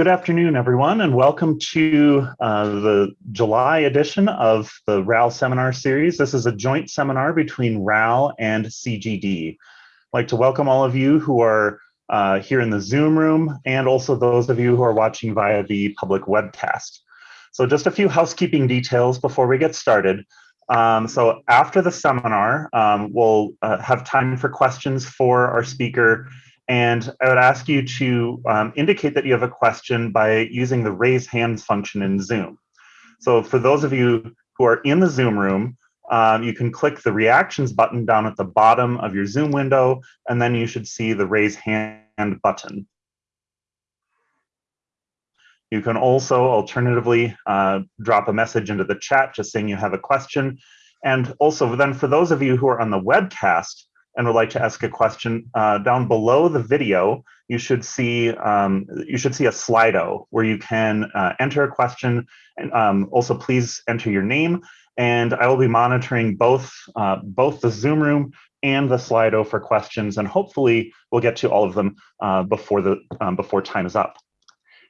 Good afternoon, everyone, and welcome to uh, the July edition of the RAL seminar series. This is a joint seminar between RAL and CGD. I'd like to welcome all of you who are uh, here in the Zoom room and also those of you who are watching via the public webcast. So just a few housekeeping details before we get started. Um, so after the seminar, um, we'll uh, have time for questions for our speaker and I would ask you to um, indicate that you have a question by using the raise hands function in Zoom. So for those of you who are in the Zoom room, um, you can click the reactions button down at the bottom of your Zoom window, and then you should see the raise hand button. You can also alternatively uh, drop a message into the chat just saying you have a question. And also then for those of you who are on the webcast, and would like to ask a question, uh, down below the video, you should see um, you should see a Slido where you can uh, enter a question. And um, also, please enter your name. And I will be monitoring both uh, both the Zoom room and the Slido for questions, and hopefully we'll get to all of them uh, before the um, before time is up.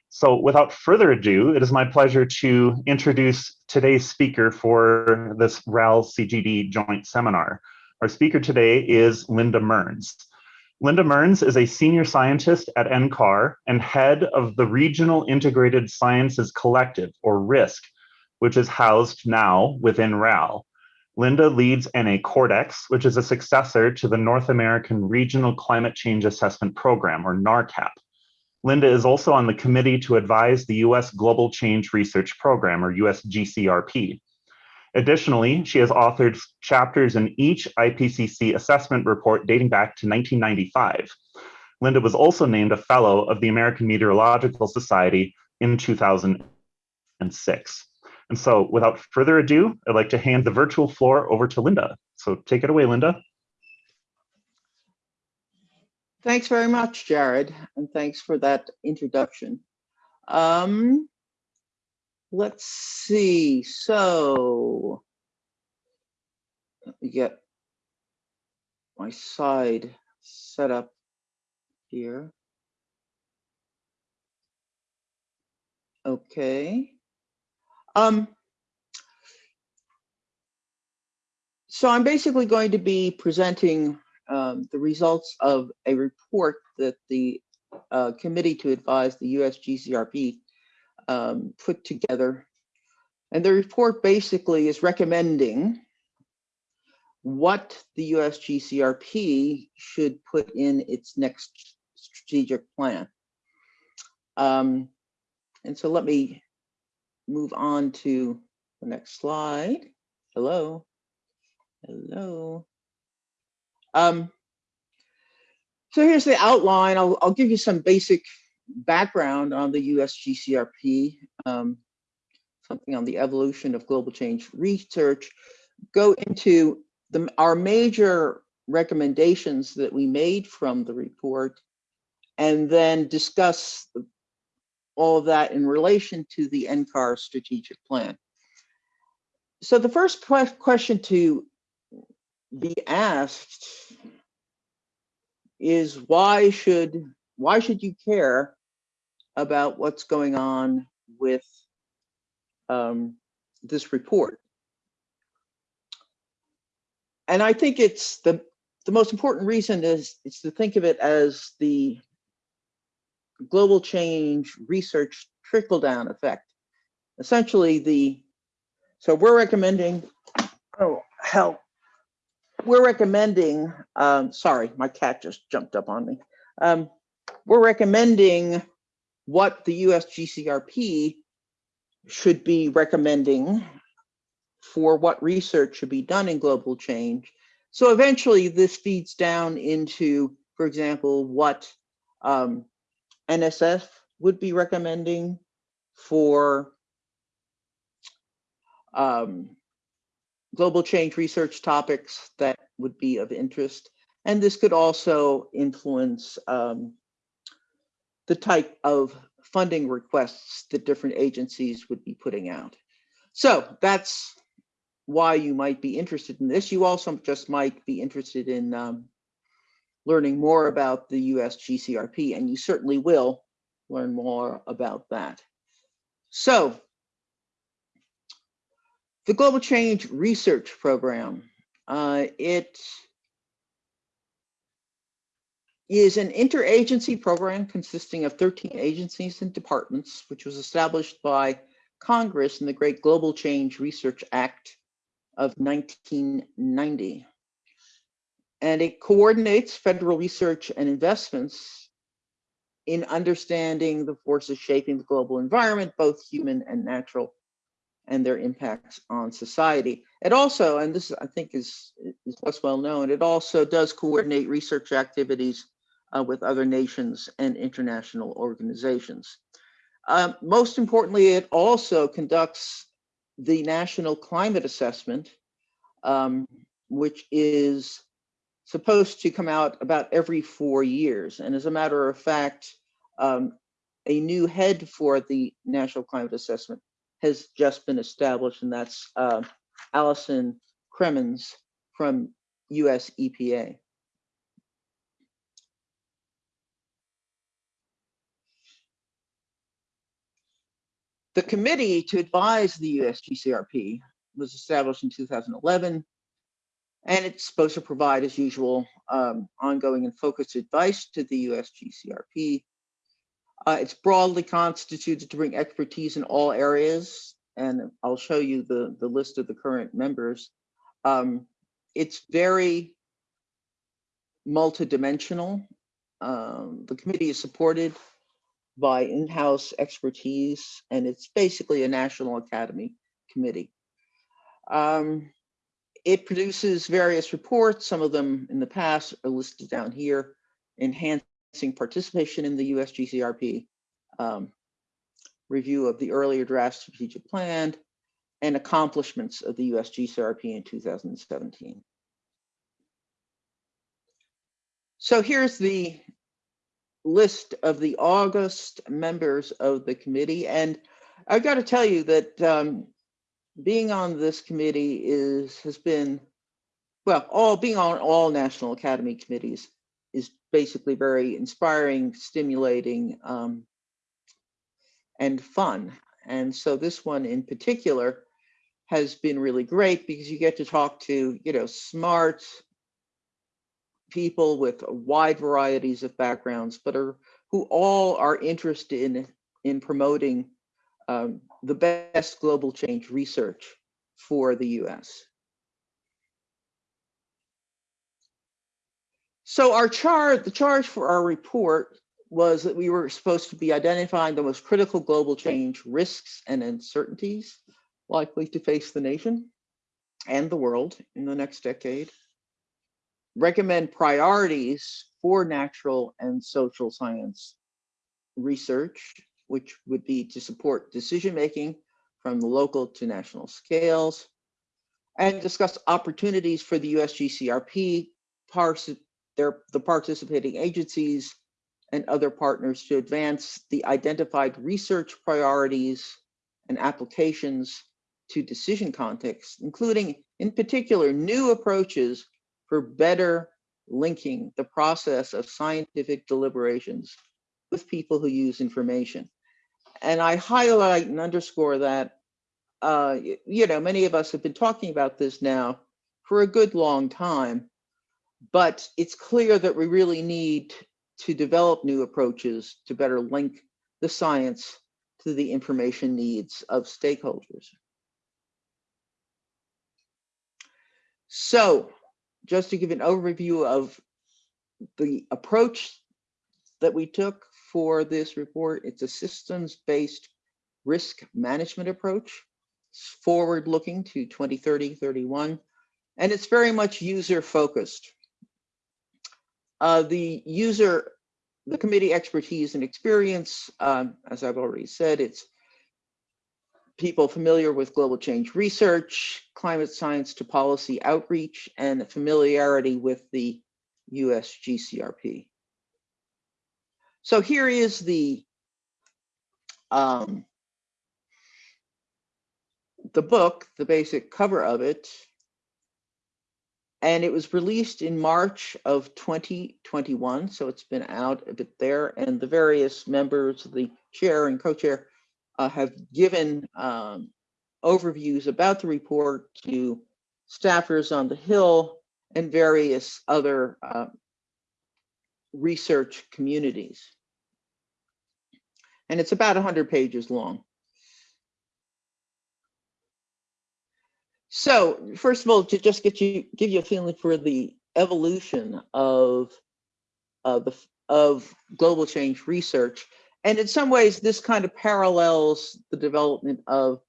So without further ado, it is my pleasure to introduce today's speaker for this RAL CGD joint seminar. Our speaker today is Linda Mearns. Linda Mearns is a senior scientist at NCAR and head of the Regional Integrated Sciences Collective, or RISC, which is housed now within RAL. Linda leads NA Cordex, which is a successor to the North American Regional Climate Change Assessment Program, or NARCAP. Linda is also on the committee to advise the US Global Change Research Program, or USGCRP. Additionally, she has authored chapters in each IPCC assessment report dating back to 1995. Linda was also named a fellow of the American Meteorological Society in 2006. And so without further ado, I'd like to hand the virtual floor over to Linda. So take it away, Linda. Thanks very much, Jared, and thanks for that introduction. Um, let's see. So let me get my side set up here. Okay. Um, so I'm basically going to be presenting um, the results of a report that the uh, Committee to Advise the USGCRP um, put together. And the report basically is recommending what the USGCRP should put in its next strategic plan. Um, and so let me move on to the next slide. Hello. Hello. Um, so here's the outline. I'll, I'll give you some basic background on the USGCRP, um, something on the evolution of global change research, go into the, our major recommendations that we made from the report, and then discuss all of that in relation to the NCAR strategic plan. So the first question to be asked is why should why should you care about what's going on with um, this report. And I think it's the, the most important reason is, is to think of it as the global change research trickle down effect. Essentially the, so we're recommending, oh hell, we're recommending, um, sorry, my cat just jumped up on me. Um, we're recommending what the USGCRP should be recommending for what research should be done in global change. So eventually this feeds down into, for example, what um, NSF would be recommending for um, global change research topics that would be of interest. And this could also influence um, the type of funding requests that different agencies would be putting out. So that's why you might be interested in this. You also just might be interested in um, learning more about the US GCRP, and you certainly will learn more about that. So the Global Change Research Program, uh, it is an interagency program consisting of 13 agencies and departments, which was established by Congress in the Great Global Change Research Act of 1990. And it coordinates federal research and investments in understanding the forces shaping the global environment, both human and natural, and their impacts on society. It also, and this I think is, is less well known, it also does coordinate research activities uh, with other nations and international organizations. Um, most importantly, it also conducts the National Climate Assessment, um, which is supposed to come out about every four years. And as a matter of fact, um, a new head for the National Climate Assessment has just been established, and that's uh, Allison Crimmins from US EPA. The committee to advise the USGCRP was established in 2011, and it's supposed to provide, as usual, um, ongoing and focused advice to the USGCRP. Uh, it's broadly constituted to bring expertise in all areas, and I'll show you the, the list of the current members. Um, it's very multidimensional. Um, the committee is supported by in-house expertise, and it's basically a National Academy committee. Um, it produces various reports, some of them in the past are listed down here, enhancing participation in the USGCRP, um, review of the earlier draft strategic plan, and accomplishments of the USGCRP in 2017. So here's the list of the August members of the committee. And I've got to tell you that um, being on this committee is has been, well, all being on all National Academy committees is basically very inspiring, stimulating, um, and fun. And so this one in particular has been really great because you get to talk to, you know, smart, people with wide varieties of backgrounds, but are who all are interested in, in promoting um, the best global change research for the US. So our charge, the charge for our report was that we were supposed to be identifying the most critical global change risks and uncertainties likely to face the nation and the world in the next decade recommend priorities for natural and social science research, which would be to support decision making from the local to national scales, and discuss opportunities for the USGCRP, their, the participating agencies, and other partners to advance the identified research priorities and applications to decision contexts, including, in particular, new approaches for better linking the process of scientific deliberations with people who use information. And I highlight and underscore that, uh, you know, many of us have been talking about this now for a good long time, but it's clear that we really need to develop new approaches to better link the science to the information needs of stakeholders. So just to give an overview of the approach that we took for this report, it's a systems-based risk management approach. Forward-looking to 2030, 31, and it's very much user-focused. Uh, the user, the committee expertise and experience, um, as I've already said, it's people familiar with global change research, climate science to policy outreach, and familiarity with the US GCRP. So here is the um, the book, the basic cover of it. and it was released in March of 2021, so it's been out a bit there, and the various members, the chair and co-chair, uh, have given um, overviews about the report to staffers on the Hill and various other uh, research communities. And it's about 100 pages long. So first of all, to just get you, give you a feeling for the evolution of, of the of global change research, and in some ways, this kind of parallels the development of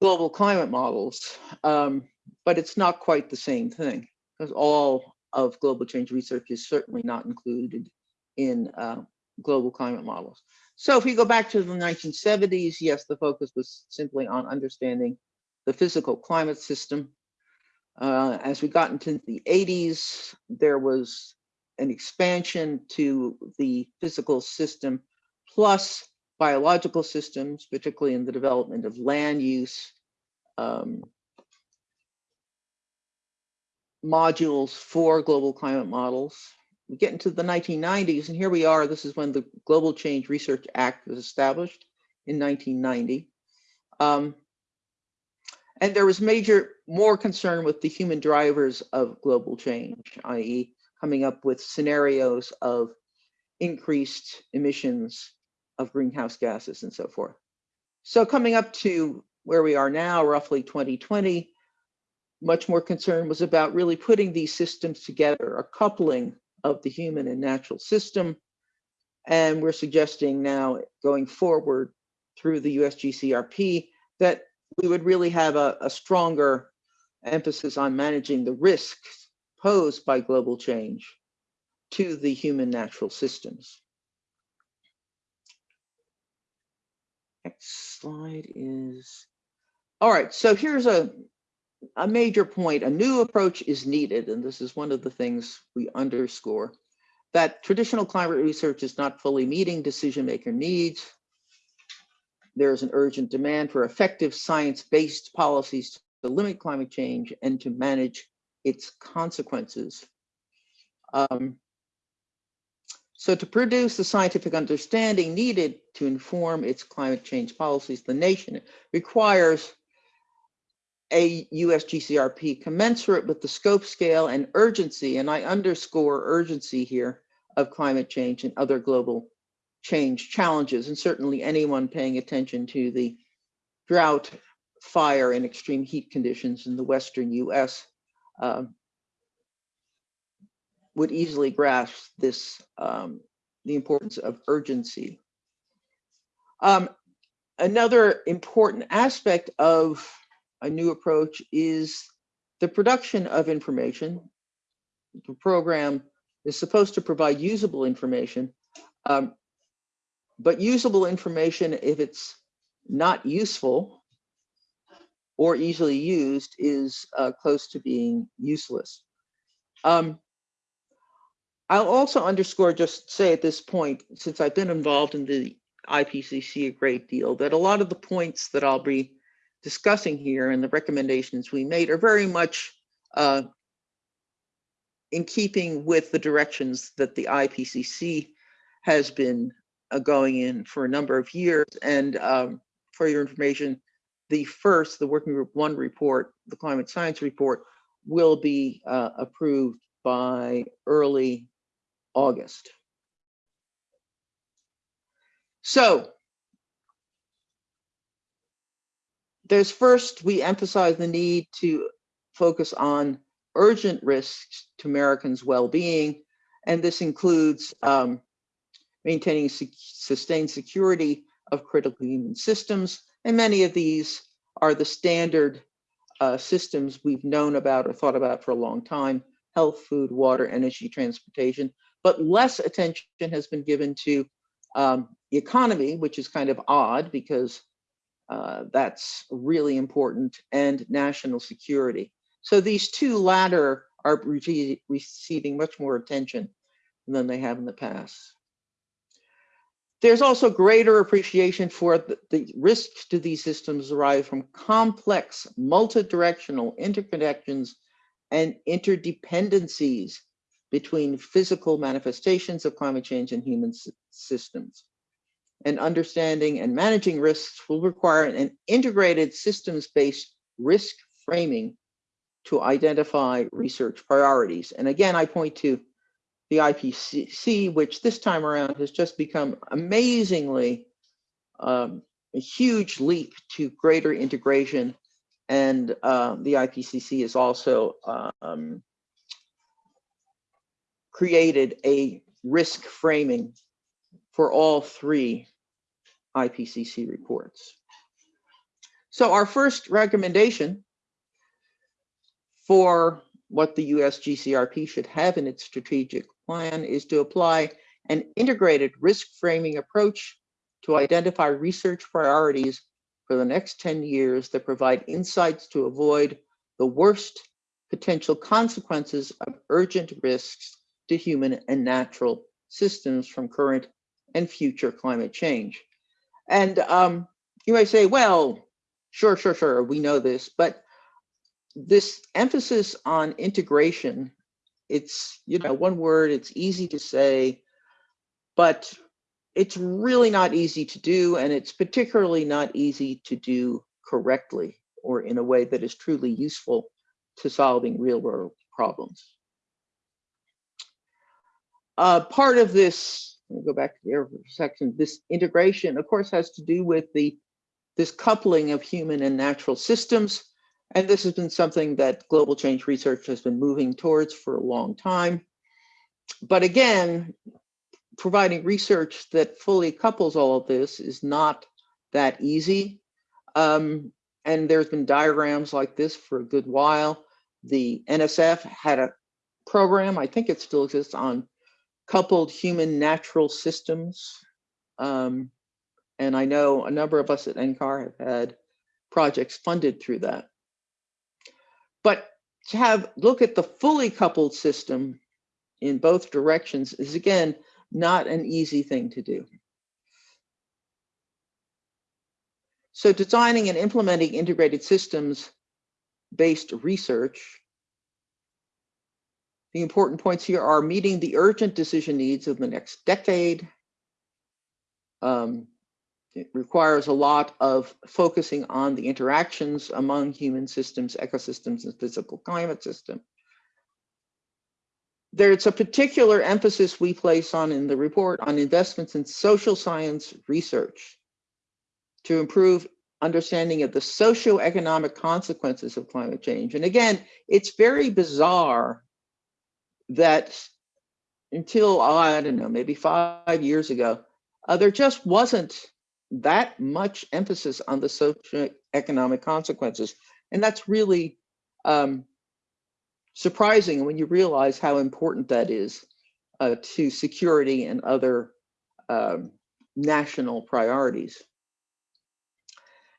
global climate models, um, but it's not quite the same thing because all of global change research is certainly not included in uh, global climate models. So if we go back to the 1970s, yes, the focus was simply on understanding the physical climate system. Uh, as we got into the 80s, there was an expansion to the physical system plus biological systems, particularly in the development of land use, um, modules for global climate models. We get into the 1990s, and here we are. This is when the Global Change Research Act was established in 1990. Um, and there was major, more concern with the human drivers of global change, i.e. coming up with scenarios of increased emissions of greenhouse gases and so forth. So coming up to where we are now, roughly 2020, much more concern was about really putting these systems together, a coupling of the human and natural system. And we're suggesting now going forward through the USGCRP that we would really have a, a stronger emphasis on managing the risks posed by global change to the human natural systems. Next slide is, all right, so here's a, a major point. A new approach is needed, and this is one of the things we underscore, that traditional climate research is not fully meeting decision maker needs. There's an urgent demand for effective science-based policies to limit climate change and to manage its consequences. Um, so to produce the scientific understanding needed to inform its climate change policies, the nation requires a US GCRP commensurate with the scope, scale, and urgency, and I underscore urgency here, of climate change and other global change challenges, and certainly anyone paying attention to the drought, fire, and extreme heat conditions in the Western US um, would easily grasp this, um, the importance of urgency. Um, another important aspect of a new approach is the production of information. The program is supposed to provide usable information, um, but usable information, if it's not useful or easily used, is uh, close to being useless. Um, I'll also underscore, just say at this point, since I've been involved in the IPCC a great deal, that a lot of the points that I'll be discussing here and the recommendations we made are very much uh, in keeping with the directions that the IPCC has been uh, going in for a number of years. And um, for your information, the first, the Working Group 1 report, the Climate Science Report, will be uh, approved by early August. So there's first, we emphasize the need to focus on urgent risks to Americans' well-being, and this includes um, maintaining sustained security of critical human systems, and many of these are the standard uh, systems we've known about or thought about for a long time, health, food, water, energy, transportation, but less attention has been given to um, the economy, which is kind of odd because uh, that's really important, and national security. So these two latter are receiving much more attention than they have in the past. There's also greater appreciation for the, the risks to these systems arise from complex multi-directional interconnections and interdependencies between physical manifestations of climate change and human systems. And understanding and managing risks will require an integrated systems-based risk framing to identify research priorities. And again, I point to the IPCC, which this time around has just become amazingly um, a huge leap to greater integration. And uh, the IPCC is also um, created a risk framing for all three IPCC reports. So our first recommendation for what the US GCRP should have in its strategic plan is to apply an integrated risk framing approach to identify research priorities for the next 10 years that provide insights to avoid the worst potential consequences of urgent risks to human and natural systems from current and future climate change. And um, you may say, well, sure, sure, sure, we know this, but this emphasis on integration, it's, you know, one word, it's easy to say, but it's really not easy to do, and it's particularly not easy to do correctly or in a way that is truly useful to solving real world problems. Uh, part of this, let me go back to the other section, this integration, of course, has to do with the this coupling of human and natural systems. And this has been something that global change research has been moving towards for a long time. But again, providing research that fully couples all of this is not that easy. Um, and there's been diagrams like this for a good while. The NSF had a program, I think it still exists, on coupled human natural systems. Um, and I know a number of us at NCAR have had projects funded through that. But to have look at the fully coupled system in both directions is again not an easy thing to do. So designing and implementing integrated systems based research the important points here are meeting the urgent decision needs of the next decade. Um, it requires a lot of focusing on the interactions among human systems, ecosystems, and physical climate system. There's a particular emphasis we place on in the report on investments in social science research to improve understanding of the socioeconomic consequences of climate change. And again, it's very bizarre that until I don't know, maybe five years ago, uh, there just wasn't that much emphasis on the socioeconomic consequences. And that's really um, surprising when you realize how important that is uh, to security and other um, national priorities.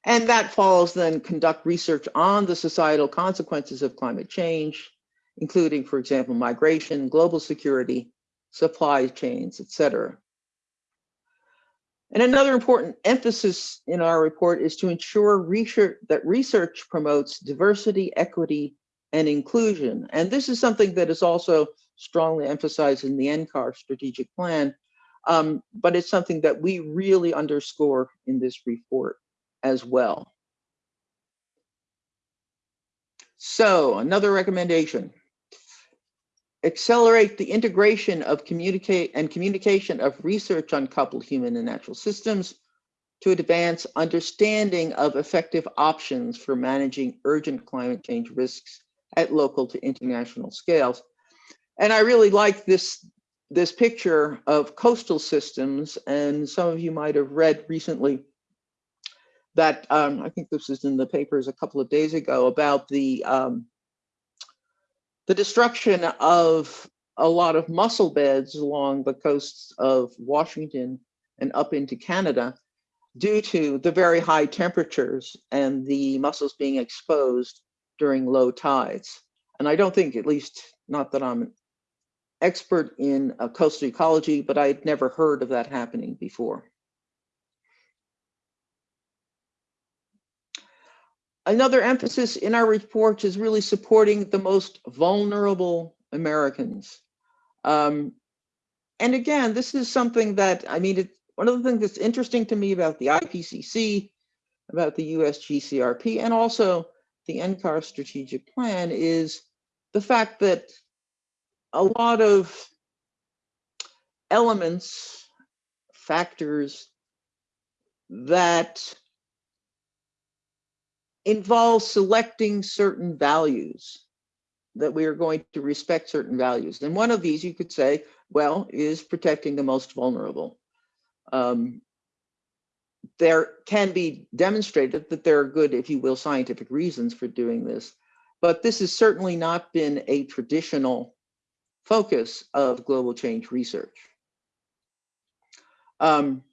And that follows then conduct research on the societal consequences of climate change, including, for example, migration, global security, supply chains, et cetera. And another important emphasis in our report is to ensure research, that research promotes diversity, equity, and inclusion. And this is something that is also strongly emphasized in the NCAR strategic plan, um, but it's something that we really underscore in this report as well. So another recommendation, accelerate the integration of communicate and communication of research on coupled human and natural systems to advance understanding of effective options for managing urgent climate change risks at local to international scales. And I really like this, this picture of coastal systems. And some of you might have read recently that, um, I think this was in the papers a couple of days ago about the, um, the destruction of a lot of mussel beds along the coasts of Washington and up into Canada due to the very high temperatures and the mussels being exposed during low tides. And I don't think, at least not that I'm an expert in uh, coastal ecology, but I'd never heard of that happening before. Another emphasis in our report is really supporting the most vulnerable Americans. Um, and again, this is something that, I mean, it, one of the things that's interesting to me about the IPCC, about the USGCRP, and also the NCAR strategic plan is the fact that a lot of elements, factors that involve selecting certain values that we are going to respect certain values. And one of these you could say, well, is protecting the most vulnerable. Um, there can be demonstrated that there are good, if you will, scientific reasons for doing this, but this has certainly not been a traditional focus of global change research. Um,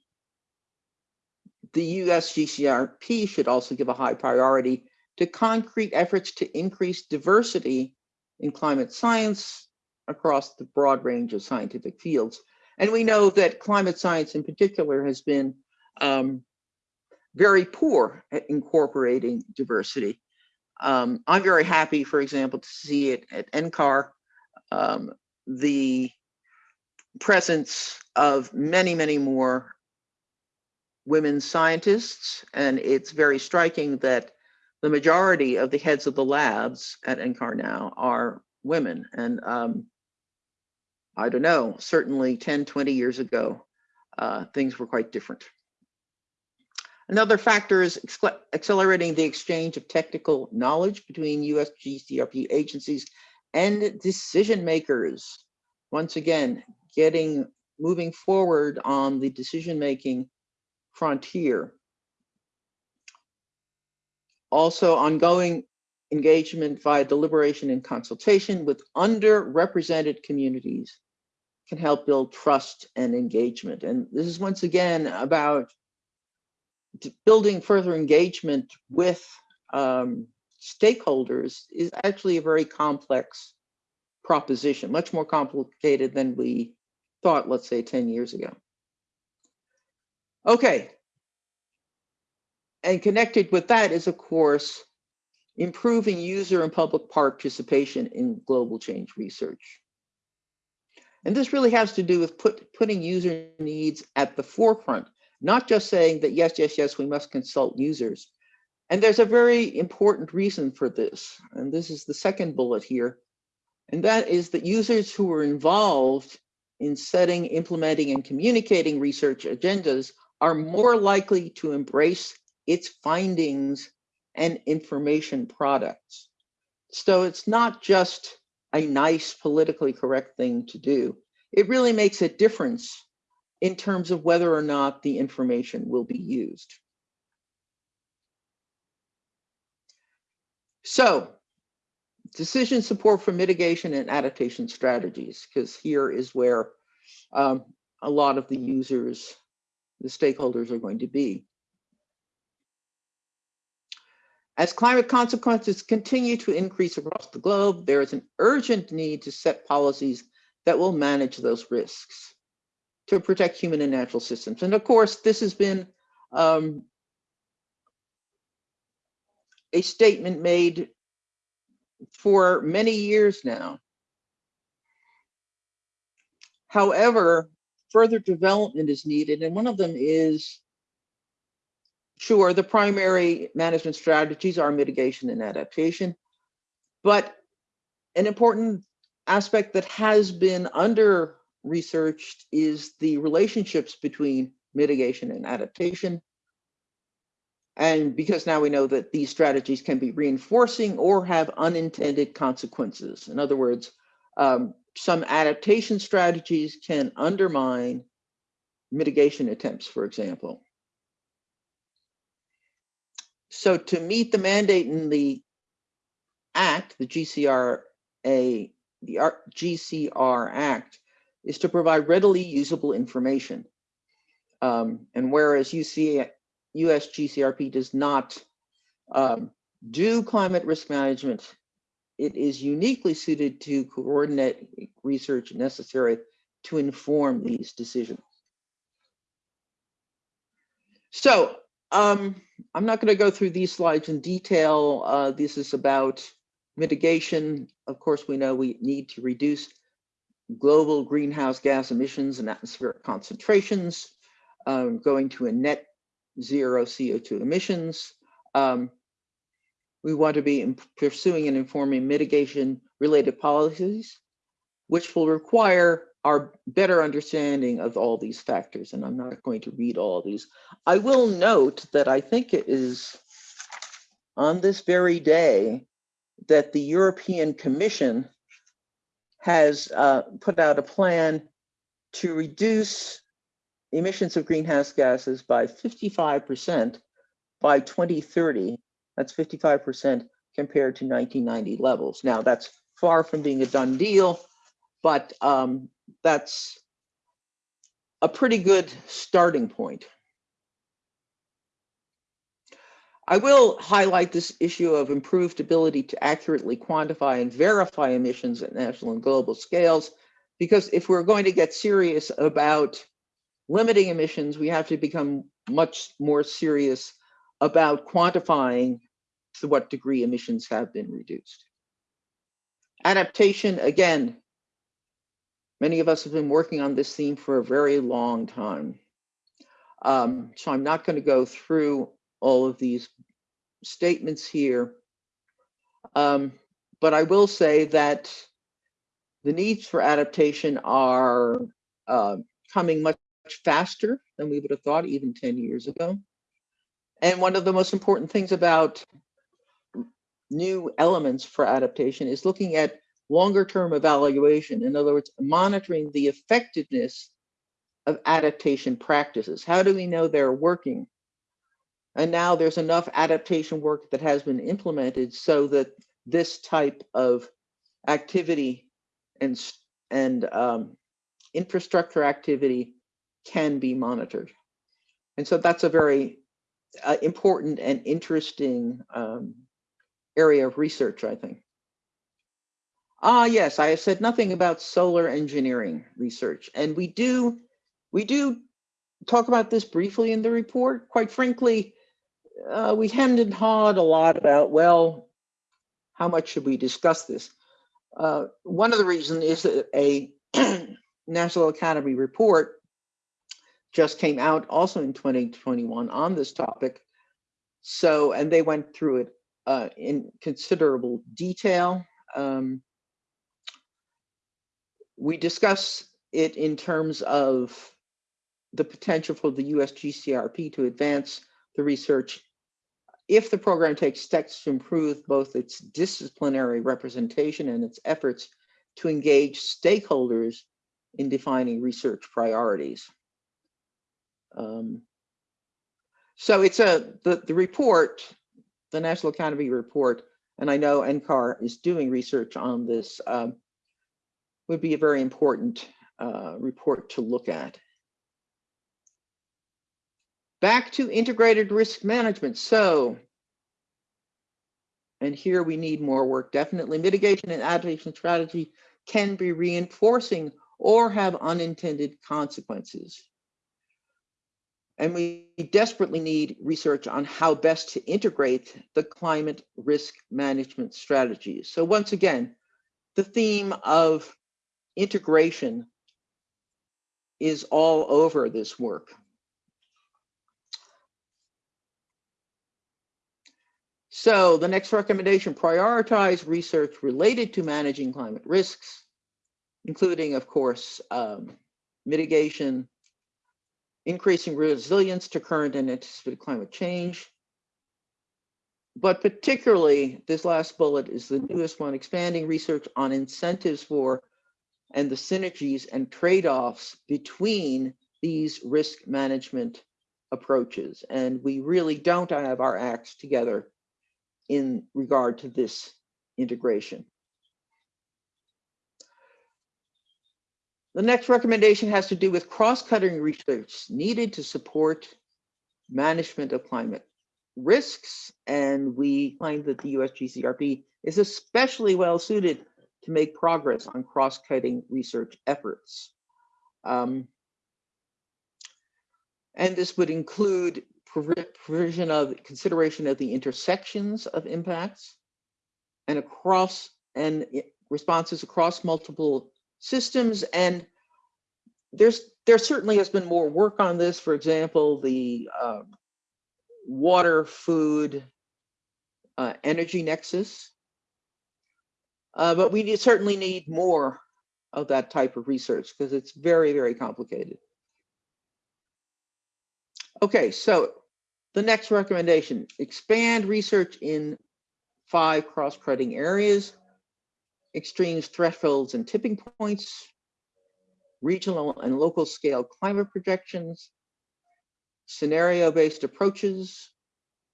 the USGCRP should also give a high priority to concrete efforts to increase diversity in climate science across the broad range of scientific fields. And we know that climate science in particular has been um, very poor at incorporating diversity. Um, I'm very happy, for example, to see it at NCAR, um, the presence of many, many more women scientists. And it's very striking that the majority of the heads of the labs at NCAR now are women. And um, I don't know, certainly 10, 20 years ago, uh, things were quite different. Another factor is accelerating the exchange of technical knowledge between US GCRP agencies and decision makers. Once again, getting moving forward on the decision making frontier. Also ongoing engagement via deliberation and consultation with underrepresented communities can help build trust and engagement. And this is once again about building further engagement with um, stakeholders is actually a very complex proposition, much more complicated than we thought, let's say 10 years ago. Okay. And connected with that is, of course, improving user and public participation in global change research. And this really has to do with put, putting user needs at the forefront, not just saying that, yes, yes, yes, we must consult users. And there's a very important reason for this. And this is the second bullet here. And that is that users who are involved in setting, implementing, and communicating research agendas are more likely to embrace its findings and information products. So it's not just a nice politically correct thing to do. It really makes a difference in terms of whether or not the information will be used. So decision support for mitigation and adaptation strategies, because here is where um, a lot of the users the stakeholders are going to be. As climate consequences continue to increase across the globe, there is an urgent need to set policies that will manage those risks to protect human and natural systems. And of course, this has been um, a statement made for many years now. However, further development is needed. And one of them is, sure, the primary management strategies are mitigation and adaptation. But an important aspect that has been under researched is the relationships between mitigation and adaptation. And because now we know that these strategies can be reinforcing or have unintended consequences. In other words, um, some adaptation strategies can undermine mitigation attempts, for example. So to meet the mandate in the Act, the GCRA, the GCR Act, is to provide readily usable information. Um, and whereas UC, US GCRP does not um, do climate risk management it is uniquely suited to coordinate research necessary to inform these decisions. So Um, I'm not going to go through these slides in detail. Uh, this is about mitigation. Of course, we know we need to reduce global greenhouse gas emissions and atmospheric concentrations, um, going to a net zero CO2 emissions. Um, we want to be pursuing and informing mitigation related policies, which will require our better understanding of all these factors. And I'm not going to read all these. I will note that I think it is on this very day that the European Commission has uh, put out a plan to reduce emissions of greenhouse gases by 55% by 2030. That's 55% compared to 1990 levels. Now, that's far from being a done deal, but um, that's a pretty good starting point. I will highlight this issue of improved ability to accurately quantify and verify emissions at national and global scales, because if we're going to get serious about limiting emissions, we have to become much more serious about quantifying to what degree emissions have been reduced. Adaptation, again, many of us have been working on this theme for a very long time. Um, so I'm not going to go through all of these statements here. Um, but I will say that the needs for adaptation are uh, coming much faster than we would have thought even 10 years ago. And one of the most important things about new elements for adaptation is looking at longer term evaluation. In other words, monitoring the effectiveness of adaptation practices. How do we know they're working? And now there's enough adaptation work that has been implemented so that this type of activity and, and um, infrastructure activity can be monitored. And so that's a very uh, important and interesting um, area of research, I think. Ah, yes, I have said nothing about solar engineering research, and we do we do talk about this briefly in the report. Quite frankly, uh, we hemmed and hawed a lot about, well, how much should we discuss this? Uh, one of the reasons is that a National Academy report just came out also in 2021 on this topic. So, and they went through it uh, in considerable detail. Um, we discuss it in terms of the potential for the US GCRP to advance the research if the program takes steps to improve both its disciplinary representation and its efforts to engage stakeholders in defining research priorities. Um, so it's a the, the report, the National Academy report, and I know NCAR is doing research on this, um, would be a very important uh, report to look at. Back to integrated risk management. So, and here we need more work. Definitely mitigation and adaptation strategy can be reinforcing or have unintended consequences. And we desperately need research on how best to integrate the climate risk management strategies. So once again, the theme of integration is all over this work. So the next recommendation, prioritize research related to managing climate risks, including, of course, um, mitigation, increasing resilience to current and anticipated climate change. But particularly, this last bullet is the newest one, expanding research on incentives for and the synergies and trade-offs between these risk management approaches. And we really don't have our acts together in regard to this integration. The next recommendation has to do with cross-cutting research needed to support management of climate risks. And we find that the USGCRP is especially well suited to make progress on cross-cutting research efforts. Um, and this would include provision of consideration of the intersections of impacts and across and responses across multiple systems and there's there certainly has been more work on this. For example the um, water food uh, energy nexus. Uh, but we certainly need more of that type of research because it's very very complicated. Okay so the next recommendation expand research in five cross-cutting areas extremes, thresholds, and tipping points, regional and local scale climate projections, scenario-based approaches,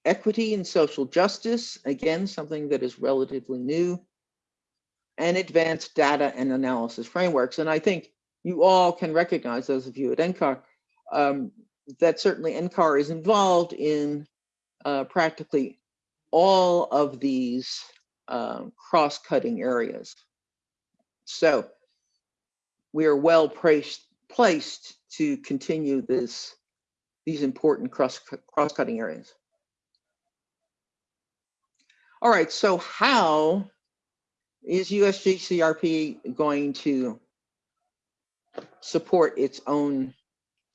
equity and social justice, again, something that is relatively new, and advanced data and analysis frameworks. And I think you all can recognize, those of you at NCAR, um, that certainly NCAR is involved in uh, practically all of these um, cross-cutting areas. So we are well placed placed to continue this these important cross cross-cutting areas. All right, so how is USGCRP going to support its own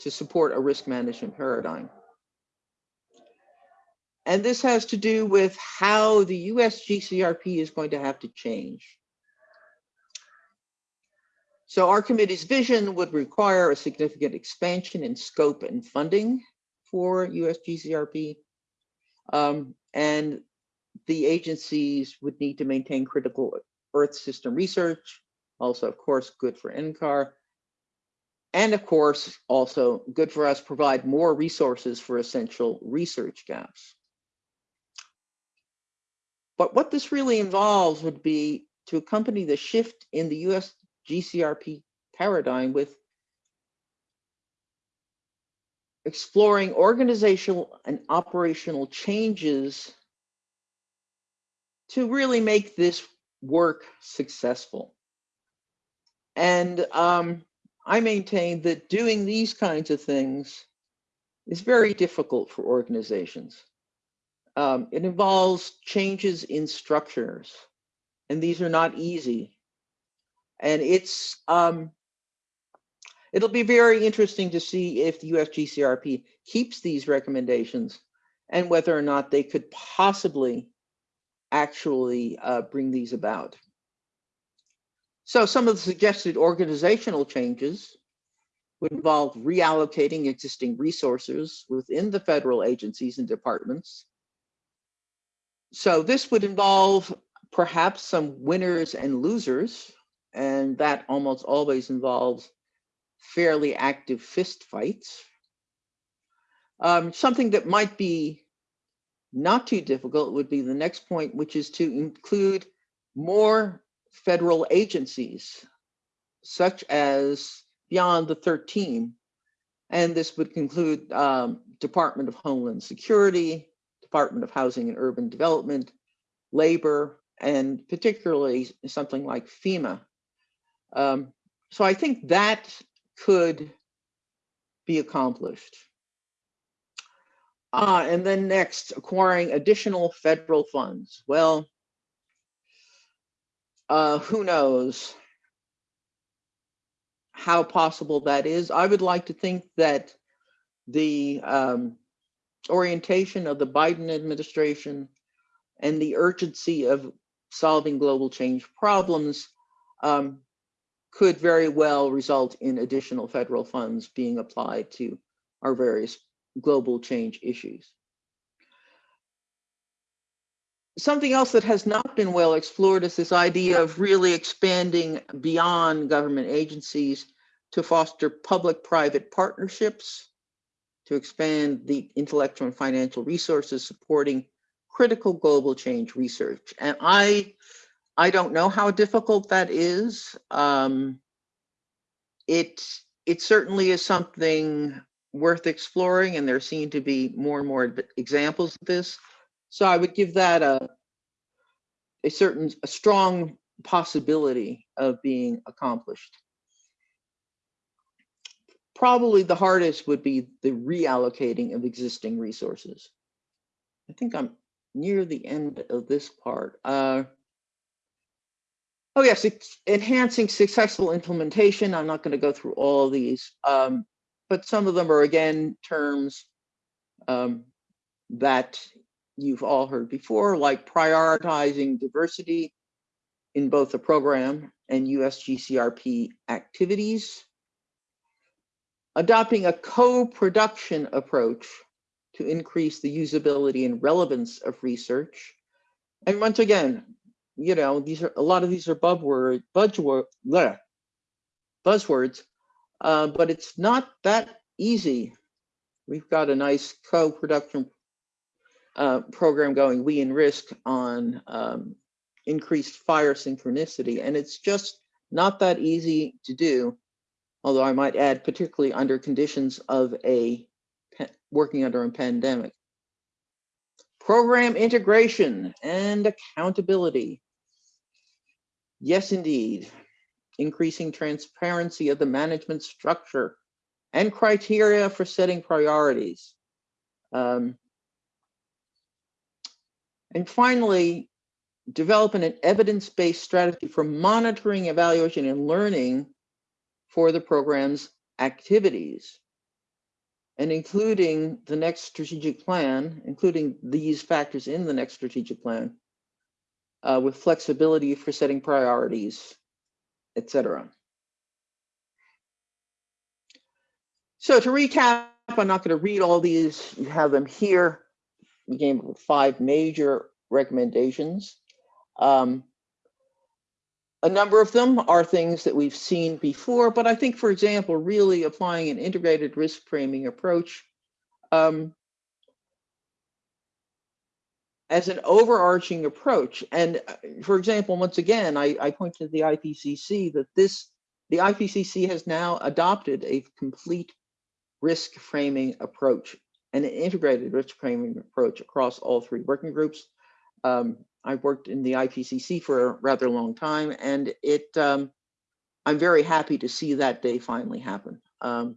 to support a risk management paradigm? And this has to do with how the US GCRP is going to have to change. So our committee's vision would require a significant expansion in scope and funding for US GCRP. Um, and the agencies would need to maintain critical Earth system research, also, of course, good for NCAR. And of course, also good for us, provide more resources for essential research gaps. But what this really involves would be to accompany the shift in the US GCRP paradigm with exploring organizational and operational changes to really make this work successful. And um, I maintain that doing these kinds of things is very difficult for organizations. Um, it involves changes in structures, and these are not easy. And it's um, it'll be very interesting to see if the USGCRP keeps these recommendations and whether or not they could possibly actually uh, bring these about. So some of the suggested organizational changes would involve reallocating existing resources within the federal agencies and departments. So this would involve perhaps some winners and losers, and that almost always involves fairly active fist fights. Um, something that might be not too difficult would be the next point, which is to include more federal agencies, such as beyond the 13. And this would include um, Department of Homeland Security, Department of Housing and Urban Development, Labor, and particularly something like FEMA. Um, so I think that could be accomplished. Ah, and then next, acquiring additional federal funds. Well, uh, who knows how possible that is. I would like to think that the um, orientation of the Biden administration and the urgency of solving global change problems um, could very well result in additional federal funds being applied to our various global change issues. Something else that has not been well explored is this idea of really expanding beyond government agencies to foster public-private partnerships, to expand the intellectual and financial resources supporting critical global change research. And I, I don't know how difficult that is. Um, it, it certainly is something worth exploring, and there seem to be more and more examples of this. So I would give that a a certain a strong possibility of being accomplished. Probably the hardest would be the reallocating of existing resources. I think I'm near the end of this part. Uh, oh yes, enhancing successful implementation. I'm not going to go through all of these, um, but some of them are again terms um, that you've all heard before, like prioritizing diversity in both the program and USGCRP activities, adopting a co-production approach to increase the usability and relevance of research. And once again, you know, these are a lot of these are buzzword, buzzword, buzzwords, uh, but it's not that easy. We've got a nice co-production uh, program going, we in risk on um, increased fire synchronicity, and it's just not that easy to do. Although I might add, particularly under conditions of a working under a pandemic. Program integration and accountability. Yes, indeed. Increasing transparency of the management structure and criteria for setting priorities. Um, and finally, developing an evidence-based strategy for monitoring, evaluation, and learning for the program's activities and including the next strategic plan, including these factors in the next strategic plan, uh, with flexibility for setting priorities, etc. So to recap, I'm not going to read all these. You have them here. We came up with five major recommendations. Um, a number of them are things that we've seen before, but I think, for example, really applying an integrated risk framing approach um, as an overarching approach. And uh, for example, once again, I, I point to the IPCC that this, the IPCC has now adopted a complete risk framing approach and an integrated risk framing approach across all three working groups. Um, I've worked in the IPCC for a rather long time, and it um, I'm very happy to see that day finally happen. Um,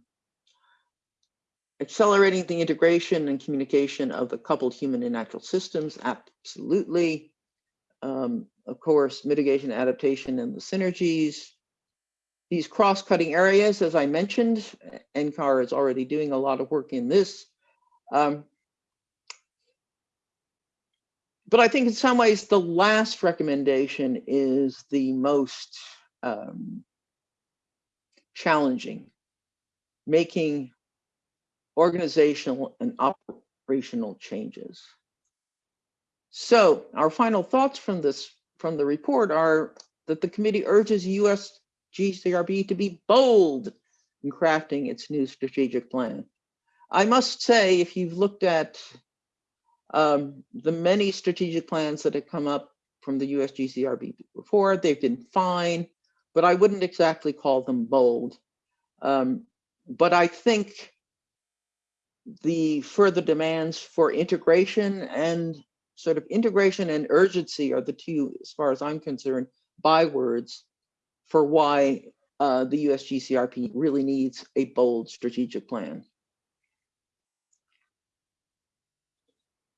accelerating the integration and communication of the coupled human and natural systems, absolutely. Um, of course, mitigation, adaptation, and the synergies. These cross-cutting areas, as I mentioned, NCAR is already doing a lot of work in this. Um, but I think in some ways the last recommendation is the most um, challenging, making organizational and operational changes. So our final thoughts from this from the report are that the committee urges US GCRP to be bold in crafting its new strategic plan. I must say, if you've looked at um, the many strategic plans that have come up from the USGCRP before, they've been fine, but I wouldn't exactly call them bold. Um, but I think the further demands for integration and sort of integration and urgency are the two, as far as I'm concerned, bywords for why uh, the USGCRP really needs a bold strategic plan.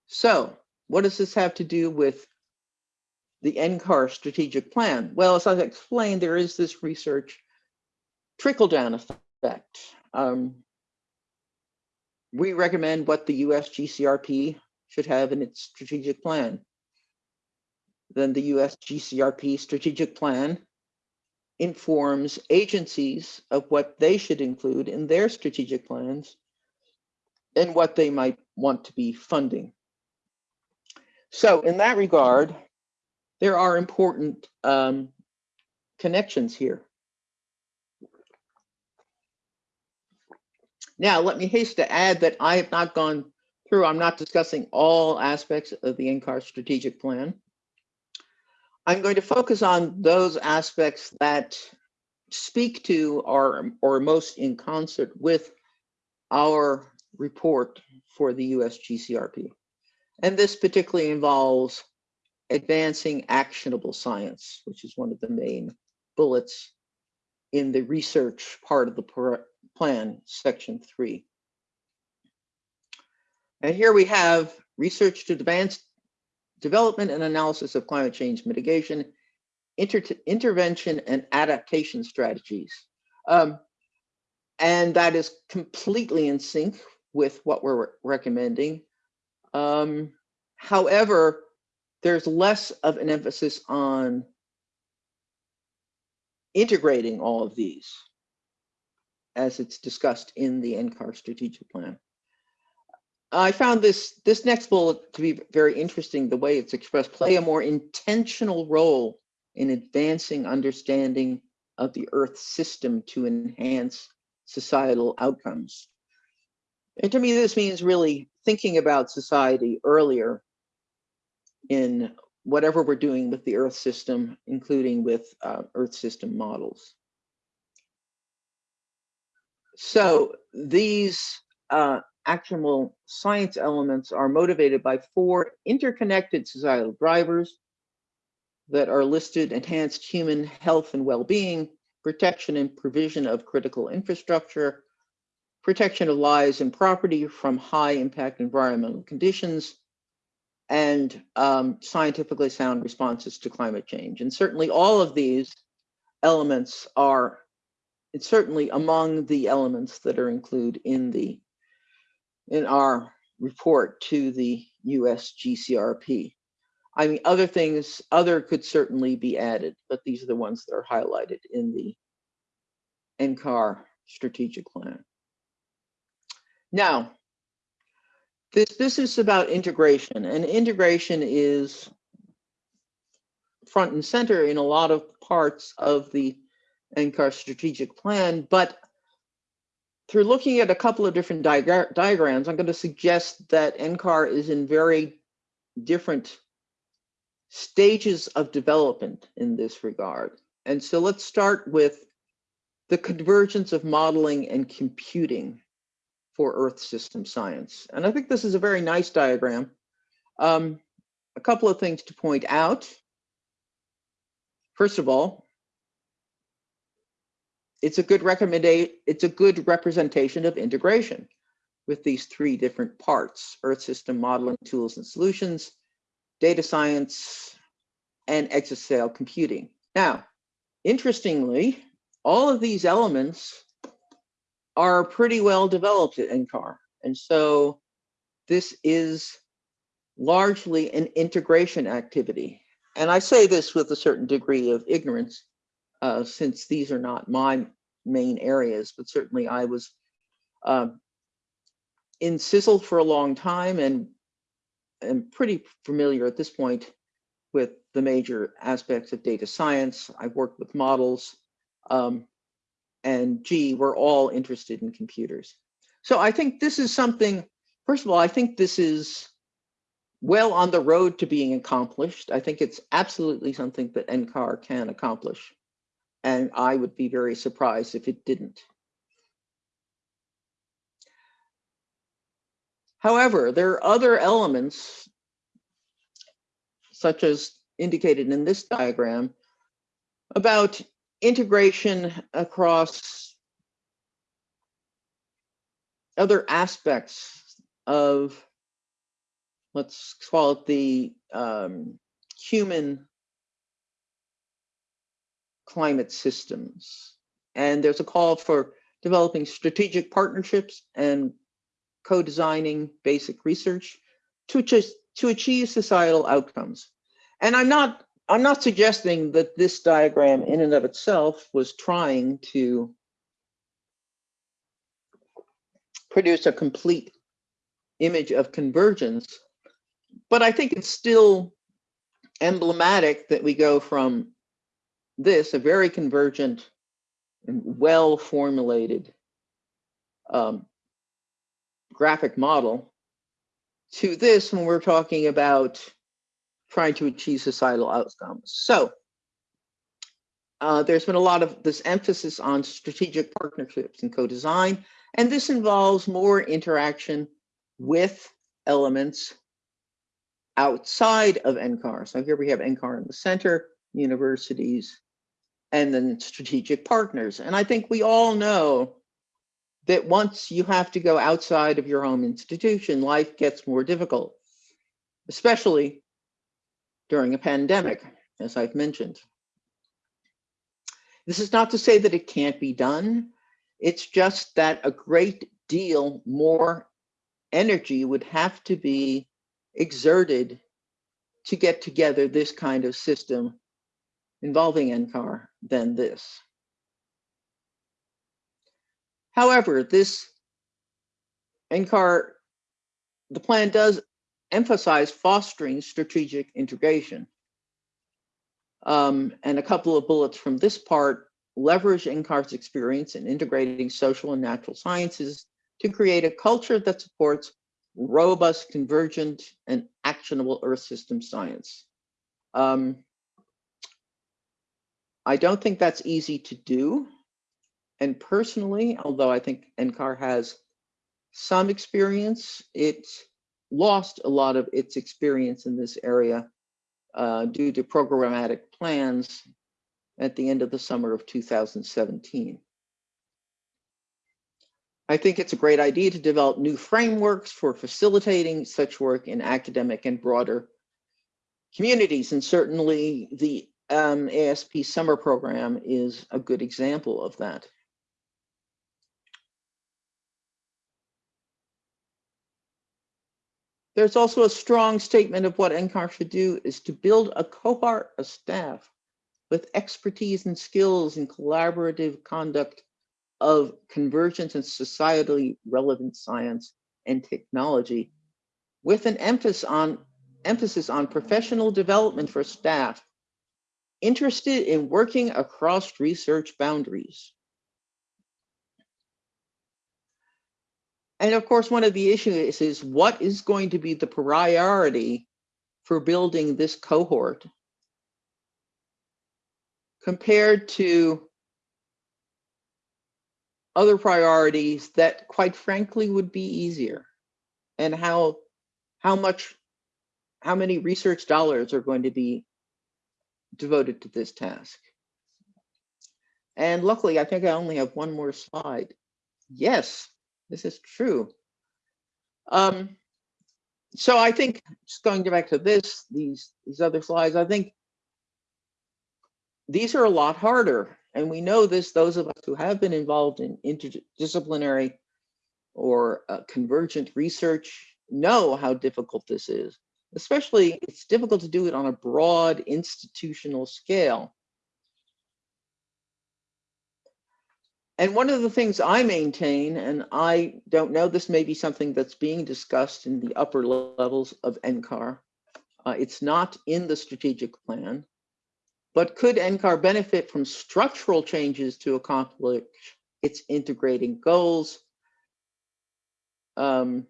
So what does this have to do with the NCAR strategic plan? Well, as I explained, there is this research trickle down effect. Um, we recommend what the US GCRP should have in its strategic plan. Then the US GCRP strategic plan informs agencies of what they should include in their strategic plans and what they might want to be funding. So in that regard, there are important um, connections here. Now, let me haste to add that I have not gone through, I'm not discussing all aspects of the NCAR strategic plan. I'm going to focus on those aspects that speak to or, or most in concert with our report for the US GCRP. And this particularly involves advancing actionable science, which is one of the main bullets in the research part of the Plan, Section 3. And here we have research to advance development and analysis of climate change mitigation, inter intervention and adaptation strategies. Um, and that is completely in sync with what we're recommending. Um, however, there's less of an emphasis on integrating all of these as it's discussed in the NCAR strategic plan. I found this this next bullet to be very interesting, the way it's expressed, play a more intentional role in advancing understanding of the Earth system to enhance societal outcomes. And to me, this means really thinking about society earlier in whatever we're doing with the Earth system, including with uh, Earth system models. So these uh, science elements are motivated by four interconnected societal drivers that are listed enhanced human health and well-being, protection and provision of critical infrastructure, protection of lives and property from high impact environmental conditions, and um, scientifically sound responses to climate change. And certainly all of these elements are it's certainly among the elements that are included in the in our report to the US GCRP. I mean, other things, other could certainly be added, but these are the ones that are highlighted in the NCAR strategic plan. Now, this, this is about integration, and integration is front and center in a lot of parts of the NCAR strategic plan, but through looking at a couple of different diagra diagrams, I'm going to suggest that NCAR is in very different stages of development in this regard. And so let's start with the convergence of modeling and computing for Earth system science. And I think this is a very nice diagram. Um, a couple of things to point out. First of all, it's a good recommendation, it's a good representation of integration with these three different parts, Earth system modeling tools and solutions, data science, and exascale computing. Now, interestingly, all of these elements are pretty well developed at NCAR. And so this is largely an integration activity. And I say this with a certain degree of ignorance uh, since these are not my main areas, but certainly I was uh, in CISL for a long time and am pretty familiar at this point with the major aspects of data science. I've worked with models um, and G, we're all interested in computers. So I think this is something, first of all, I think this is well on the road to being accomplished. I think it's absolutely something that NCAR can accomplish and I would be very surprised if it didn't. However, there are other elements, such as indicated in this diagram, about integration across other aspects of, let's call it the um, human climate systems. And there's a call for developing strategic partnerships and co-designing basic research to to achieve societal outcomes. And I'm not I'm not suggesting that this diagram in and of itself was trying to produce a complete image of convergence, but I think it's still emblematic that we go from this, a very convergent and well formulated um, graphic model, to this when we're talking about trying to achieve societal outcomes. So uh, there's been a lot of this emphasis on strategic partnerships and co-design, and this involves more interaction with elements outside of NCAR. So here we have NCAR in the center, universities, and then strategic partners. And I think we all know that once you have to go outside of your home institution, life gets more difficult, especially during a pandemic, as I've mentioned. This is not to say that it can't be done. It's just that a great deal more energy would have to be exerted to get together this kind of system involving NCAR than this. However, this NCAR, the plan does emphasize fostering strategic integration. Um, and a couple of bullets from this part leverage NCAR's experience in integrating social and natural sciences to create a culture that supports robust, convergent, and actionable Earth system science. Um, I don't think that's easy to do. And personally, although I think NCAR has some experience, it lost a lot of its experience in this area uh, due to programmatic plans at the end of the summer of 2017. I think it's a great idea to develop new frameworks for facilitating such work in academic and broader communities. And certainly the um, ASP summer program is a good example of that. There's also a strong statement of what NCAR should do is to build a cohort of staff with expertise and skills in collaborative conduct of convergence and societally relevant science and technology with an emphasis on emphasis on professional development for staff interested in working across research boundaries. And of course, one of the issues is what is going to be the priority for building this cohort? Compared to other priorities that quite frankly would be easier. And how how much how many research dollars are going to be devoted to this task? And luckily i think i only have one more slide. Yes this is true um so i think just going back to this these these other slides i think these are a lot harder and we know this, those of us who have been involved in interdisciplinary or uh, convergent research know how difficult this is. Especially, it's difficult to do it on a broad institutional scale. And one of the things I maintain, and I don't know, this may be something that's being discussed in the upper levels of NCAR. Uh, it's not in the strategic plan, but could NCAR benefit from structural changes to accomplish its integrating goals? Um,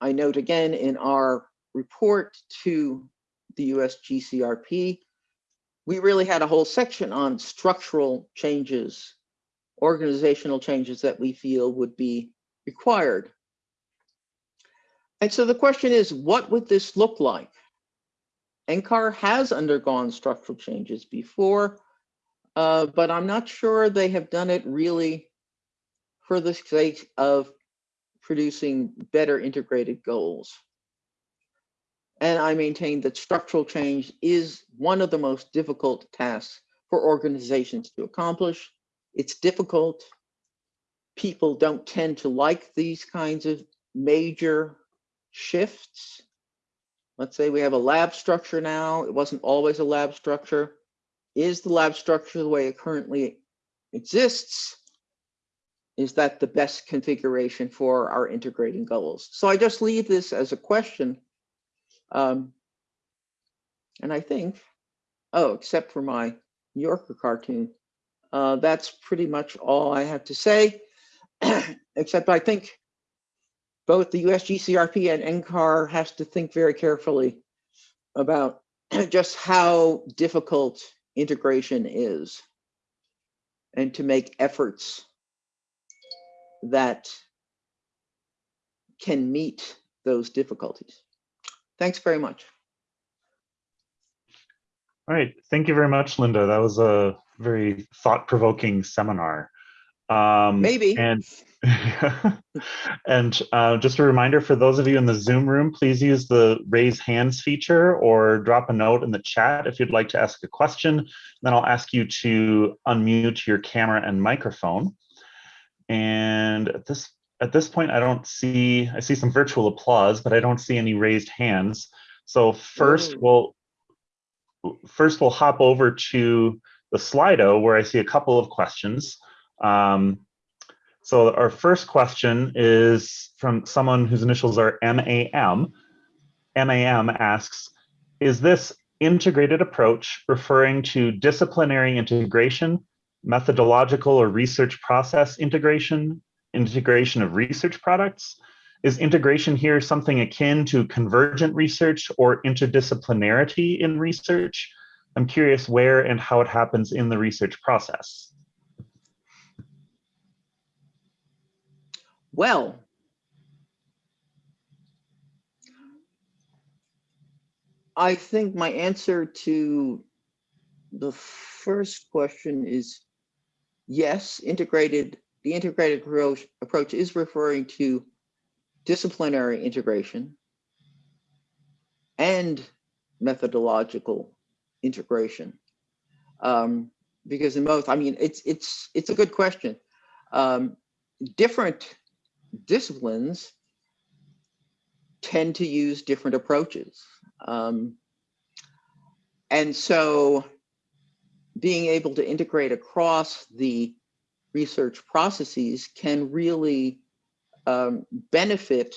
I note again in our report to the US GCRP, we really had a whole section on structural changes, organizational changes that we feel would be required. And so the question is, what would this look like? NCAR has undergone structural changes before, uh, but I'm not sure they have done it really for the sake of producing better integrated goals. And I maintain that structural change is one of the most difficult tasks for organizations to accomplish. It's difficult. People don't tend to like these kinds of major shifts. Let's say we have a lab structure now. It wasn't always a lab structure. Is the lab structure the way it currently exists? Is that the best configuration for our integrating goals? So I just leave this as a question. Um, and I think, oh, except for my New Yorker cartoon, uh, that's pretty much all I have to say, except I think both the USGCRP and NCAR has to think very carefully about just how difficult integration is and to make efforts that can meet those difficulties. Thanks very much. All right, thank you very much, Linda. That was a very thought-provoking seminar. Um, Maybe. And, and uh, just a reminder for those of you in the Zoom room, please use the raise hands feature or drop a note in the chat if you'd like to ask a question. Then I'll ask you to unmute your camera and microphone. And at this at this point, I don't see, I see some virtual applause, but I don't see any raised hands. So first Whoa. we'll, first we'll hop over to the Slido where I see a couple of questions. Um, so our first question is from someone whose initials are MAM. MAM asks, is this integrated approach referring to disciplinary integration, methodological or research process integration, integration of research products? Is integration here something akin to convergent research or interdisciplinarity in research? I'm curious where and how it happens in the research process. Well, I think my answer to the first question is yes, integrated, the integrated approach, is referring to disciplinary integration and methodological integration. Um, because in both, I mean, it's it's it's a good question. Um, different disciplines tend to use different approaches. Um, and so being able to integrate across the research processes can really um, benefit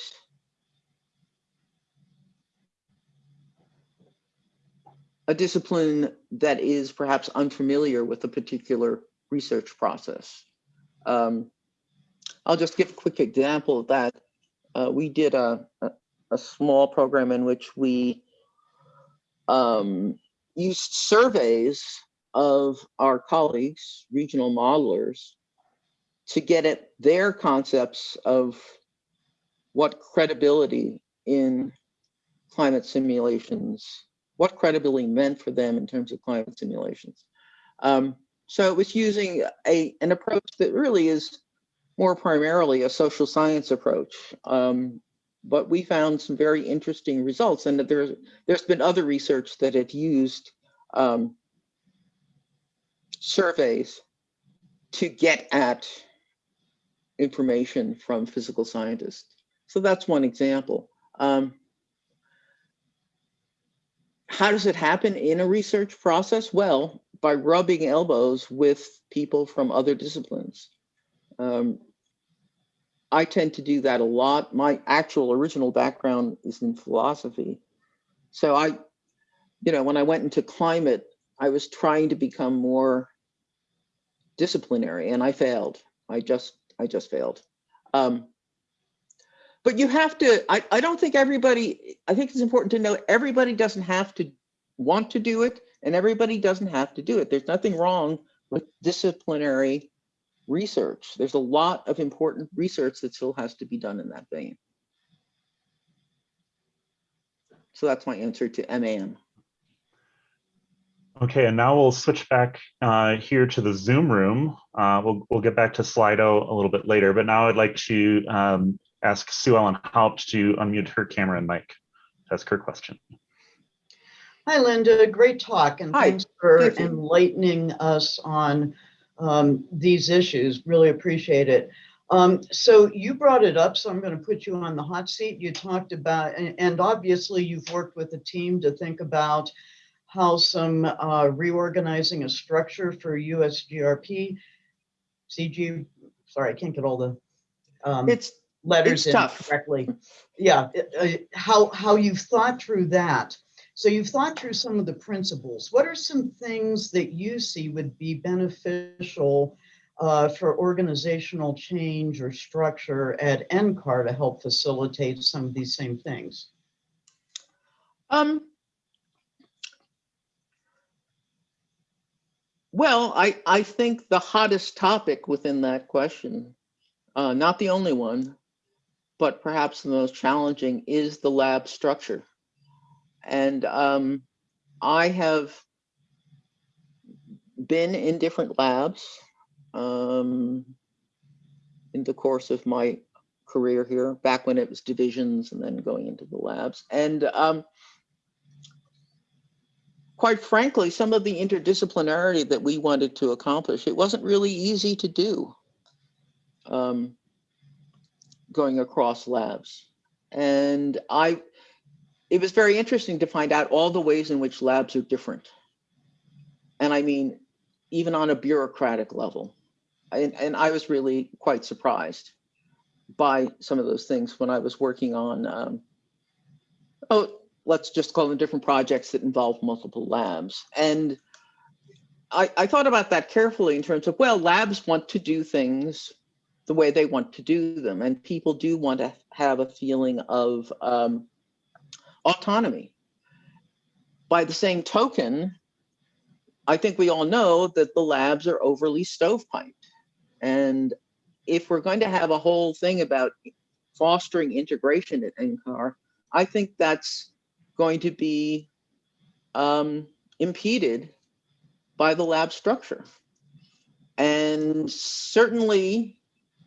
a discipline that is perhaps unfamiliar with a particular research process. Um, I'll just give a quick example of that. Uh, we did a, a, a, small program in which we um, used surveys of our colleagues, regional modelers, to get at their concepts of what credibility in climate simulations, what credibility meant for them in terms of climate simulations. Um, so it was using a, an approach that really is more primarily a social science approach. Um, but we found some very interesting results and that there's, there's been other research that had used um, surveys to get at information from physical scientists. So that's one example. Um, how does it happen in a research process? Well, by rubbing elbows with people from other disciplines. Um, I tend to do that a lot. My actual original background is in philosophy. So I, you know, when I went into climate, I was trying to become more disciplinary and I failed. I just, I just failed. Um, but you have to, I, I don't think everybody, I think it's important to know everybody doesn't have to want to do it and everybody doesn't have to do it. There's nothing wrong with disciplinary research. There's a lot of important research that still has to be done in that vein. So that's my answer to MAM. Okay, and now we'll switch back uh, here to the Zoom room. Uh, we'll, we'll get back to Slido a little bit later, but now I'd like to um, ask Sue Ellen Haupt to unmute her camera and mic to ask her question. Hi, Linda. Great talk, and Hi. thanks for Thank enlightening us on um, these issues. Really appreciate it. Um, so you brought it up, so I'm going to put you on the hot seat. You talked about, and, and obviously you've worked with a team to think about how some uh, reorganizing a structure for USGRP, CG, sorry, I can't get all the um, It's, letters it's in tough. correctly. Yeah, uh, how, how you've thought through that. So you've thought through some of the principles. What are some things that you see would be beneficial uh, for organizational change or structure at NCAR to help facilitate some of these same things? um, well, I, I think the hottest topic within that question, uh, not the only one, but perhaps the most challenging is the lab structure. And um, I have been in different labs. Um, in the course of my career here, back when it was divisions and then going into the labs. And um, quite frankly, some of the interdisciplinarity that we wanted to accomplish, it wasn't really easy to do um, going across labs. And I, it was very interesting to find out all the ways in which labs are different. And I mean, even on a bureaucratic level. And, and I was really quite surprised by some of those things when I was working on, um, oh, let's just call them different projects that involve multiple labs. And I, I thought about that carefully in terms of, well, labs want to do things the way they want to do them. And people do want to have a feeling of um, autonomy. By the same token, I think we all know that the labs are overly stovepiped. And if we're going to have a whole thing about fostering integration at NCAR, I think that's going to be um, impeded by the lab structure. And certainly,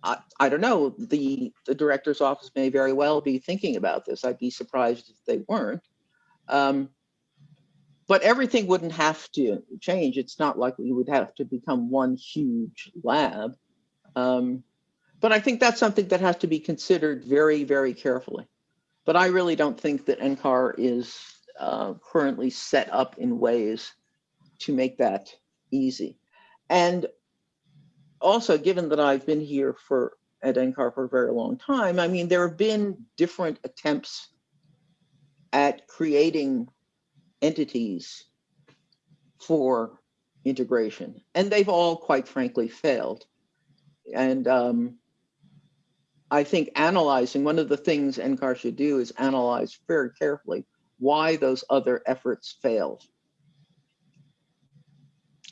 I, I don't know, the, the director's office may very well be thinking about this. I'd be surprised if they weren't. Um, but everything wouldn't have to change. It's not like we would have to become one huge lab. Um, but I think that's something that has to be considered very, very carefully. But I really don't think that NCAR is uh, currently set up in ways to make that easy. And also, given that I've been here for at NCAR for a very long time, I mean, there have been different attempts at creating entities for integration, and they've all, quite frankly, failed. And um, I think analyzing, one of the things NCAR should do is analyze very carefully why those other efforts failed.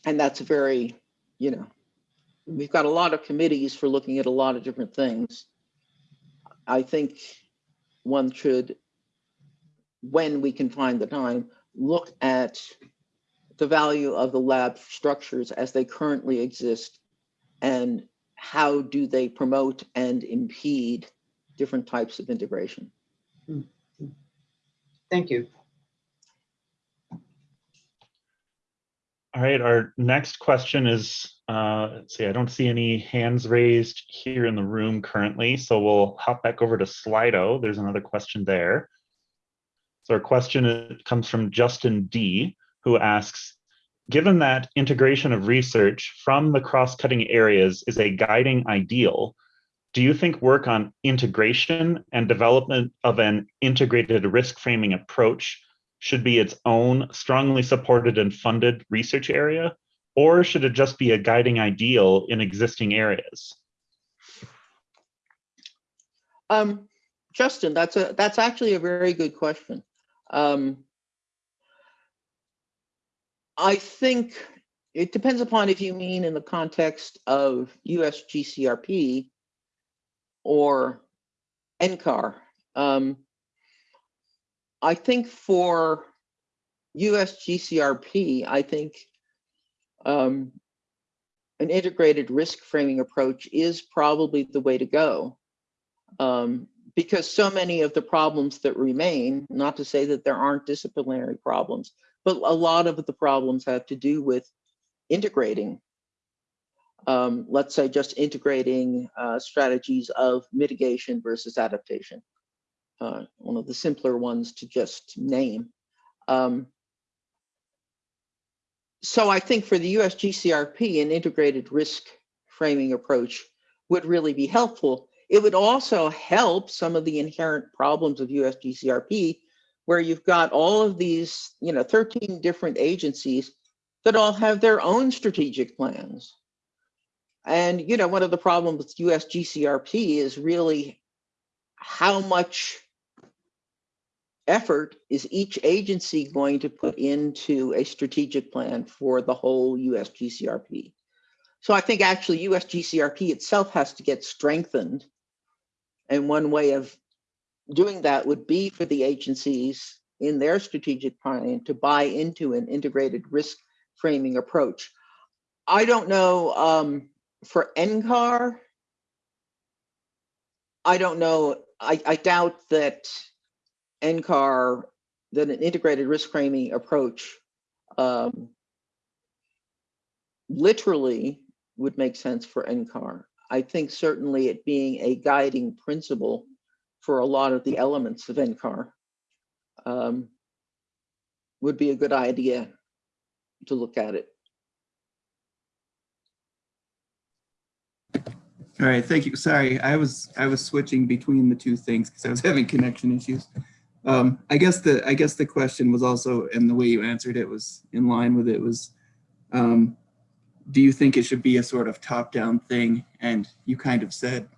And that's very, you know, we've got a lot of committees for looking at a lot of different things. I think one should, when we can find the time, look at the value of the lab structures as they currently exist and how do they promote and impede different types of integration. Thank you. All right, our next question is, uh, let's see, I don't see any hands raised here in the room currently, so we'll hop back over to Slido. There's another question there. So our question comes from Justin D, who asks, given that integration of research from the cross-cutting areas is a guiding ideal, do you think work on integration and development of an integrated risk framing approach should be its own strongly supported and funded research area, or should it just be a guiding ideal in existing areas? Um, Justin, that's a that's actually a very good question. Um, I think it depends upon if you mean in the context of US GCRP or NCAR. Um, I think for US GCRP, I think um, an integrated risk framing approach is probably the way to go. Um, because so many of the problems that remain, not to say that there aren't disciplinary problems, but a lot of the problems have to do with integrating. Um, let's say just integrating uh, strategies of mitigation versus adaptation. Uh, one of the simpler ones to just name. Um, so I think for the US GCRP, an integrated risk framing approach would really be helpful. It would also help some of the inherent problems of US GCRP, where you've got all of these, you know, 13 different agencies that all have their own strategic plans. And, you know, one of the problems with US GCRP is really how much effort is each agency going to put into a strategic plan for the whole US GCRP? So I think actually US GCRP itself has to get strengthened. And one way of doing that would be for the agencies in their strategic plan to buy into an integrated risk framing approach. I don't know um, for NCAR, I don't know, I, I doubt that NCAR, that an integrated risk framing approach um, literally would make sense for NCAR. I think certainly it being a guiding principle for a lot of the elements of NCAR um, would be a good idea to look at it. All right, thank you. Sorry, I was I was switching between the two things because I was having connection issues. Um, I guess the I guess the question was also, and the way you answered it was in line with it was, um, do you think it should be a sort of top-down thing? And you kind of said,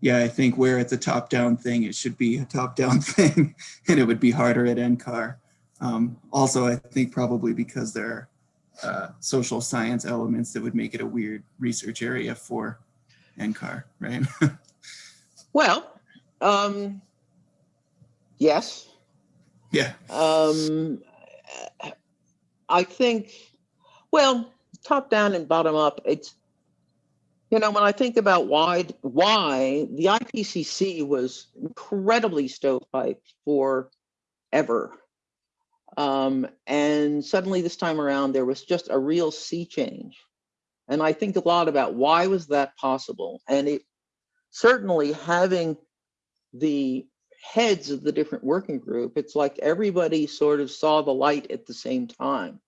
yeah, I think where it's a top-down thing, it should be a top-down thing, and it would be harder at NCAR. Um, also, I think probably because there are uh, social science elements that would make it a weird research area for NCAR, right? Well, um, yes, yeah. um, I think, well, top down and bottom up, it's, you know, when I think about why, why the IPCC was incredibly stovepiped forever. Um, and suddenly this time around, there was just a real sea change. And I think a lot about why was that possible? And it certainly having the heads of the different working group, it's like everybody sort of saw the light at the same time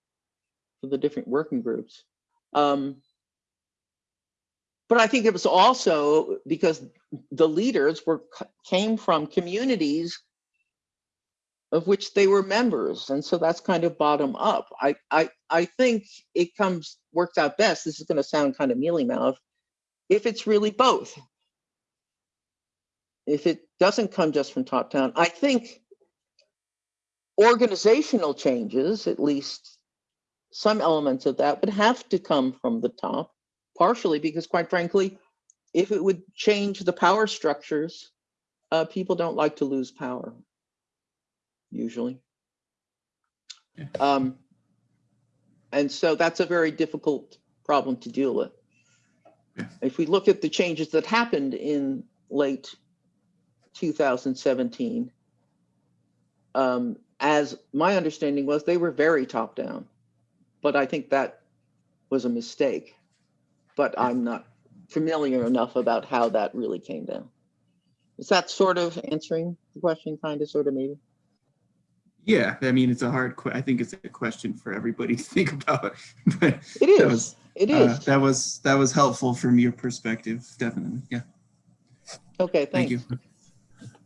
for the different working groups. Um, but I think it was also because the leaders were came from communities of which they were members, and so that's kind of bottom up. I I I think it comes works out best. This is going to sound kind of mealy mouth if it's really both if it doesn't come just from top down, I think organizational changes, at least some elements of that, would have to come from the top, partially because, quite frankly, if it would change the power structures, uh, people don't like to lose power, usually. Yeah. Um, and so that's a very difficult problem to deal with. Yeah. If we look at the changes that happened in late 2017. Um, as my understanding was, they were very top down, but I think that was a mistake. But I'm not familiar enough about how that really came down. Is that sort of answering the question, kind of, sort of, maybe? Yeah, I mean, it's a hard, que- I think it's a question for everybody to think about. But It that is. was, It uh, that was, that was helpful from your perspective, definitely. Yeah, Okay, thank you.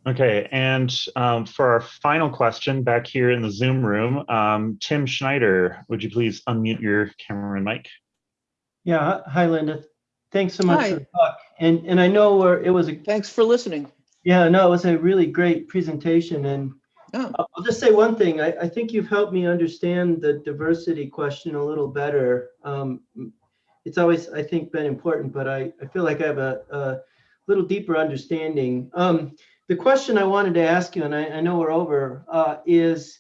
Okay, and um, for our final question back here in the Zoom room, um, Tim Schneider, would you please unmute your camera and mic? Yeah, hi Linda. Thanks so much Hi. for the talk. And and I know where it was a Thanks for listening. yeah, no, it was a really great presentation. And Oh, I'll just say one thing. I, I think you've helped me understand the diversity question a little better. Um, it's always, I think, been important, but I, I feel like I have a, a little deeper understanding. Um, the question I wanted to ask you, and I, I know we're over, uh, is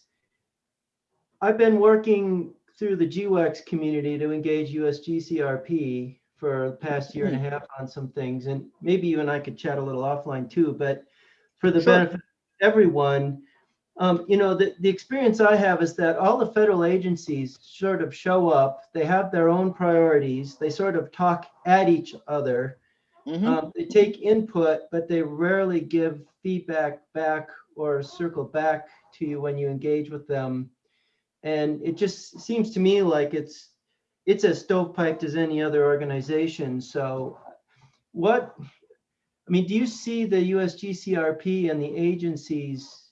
I've been working through the GEWEX community to engage USGCRP for the past year and a half on some things, and maybe you and I could chat a little offline too, but for the Sure. benefit of everyone, um, you know, the, the experience I have is that all the federal agencies sort of show up, they have their own priorities, they sort of talk at each other. mhm. Um, they take input, but they rarely give feedback back or circle back to you when you engage with them. And it just seems to me like it's it's as stovepiped as any other organization. So what I mean, do you see the USGCRP and the agencies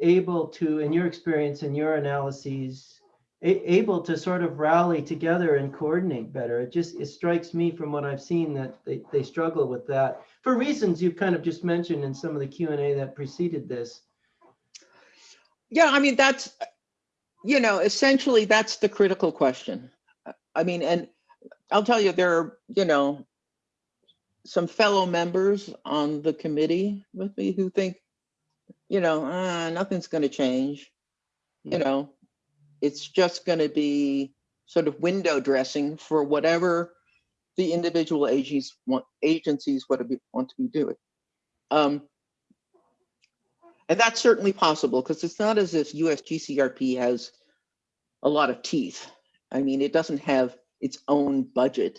able to, in your experience and your analyses, able to sort of rally together and coordinate better? It just, it strikes me from what I've seen that they, they struggle with that for reasons you've kind of just mentioned in some of the Q and A that preceded this. Yeah, I mean, that's, you know, essentially, that's the critical question. I mean, and I'll tell you, there are, you know, some fellow members on the committee with me who think, you know, uh, nothing's going to change. You know, it's just going to be sort of window dressing for whatever the individual agencies want, agencies want to be, want to be doing. Um, And that's certainly possible because it's not as if US GCRP has a lot of teeth. I mean, it doesn't have its own budget